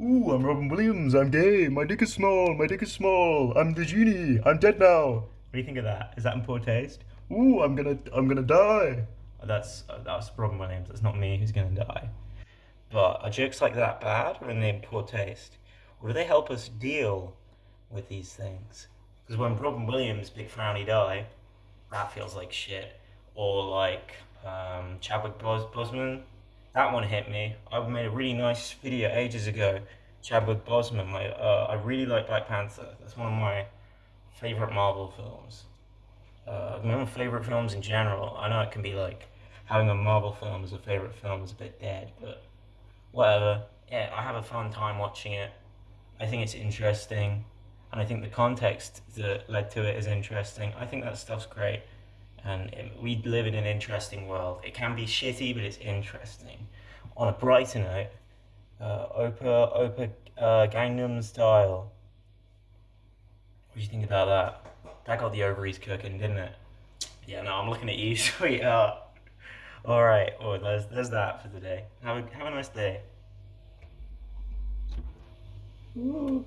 Ooh, I'm Robin Williams. I'm gay. My dick is small. My dick is small. I'm the genie. I'm dead now. What do you think of that? Is that in poor taste? Ooh, I'm gonna, I'm gonna die. Oh, That's uh, that's Robin Williams. That's not me who's gonna die. But are jokes like that bad or are they in poor taste? Or do they help us deal with these things? Because when Robin Williams, Big Frowny Die, that feels like shit. Or like um, Chadwick Bos- Boseman, that one hit me. I made a really nice video ages ago. Chadwick Boseman, my, uh, I really like Black Panther. That's one of my favorite Marvel films. Uh, my favorite films in general. I know it can be like having a Marvel film as a favorite film is a bit dead, but whatever. Yeah, I have a fun time watching it. I think it's interesting, and I think the context that led to it is interesting. I think that stuff's great, and we live in an interesting world. It can be shitty, but it's interesting. On a brighter note, uh, Opa Opa uh, Gangnam Style. What do you think about that? That got the ovaries cooking, didn't it? Yeah, no, I'm looking at you, sweetheart. All right, well, there's there's that for today. Have a have a nice day. Ooh.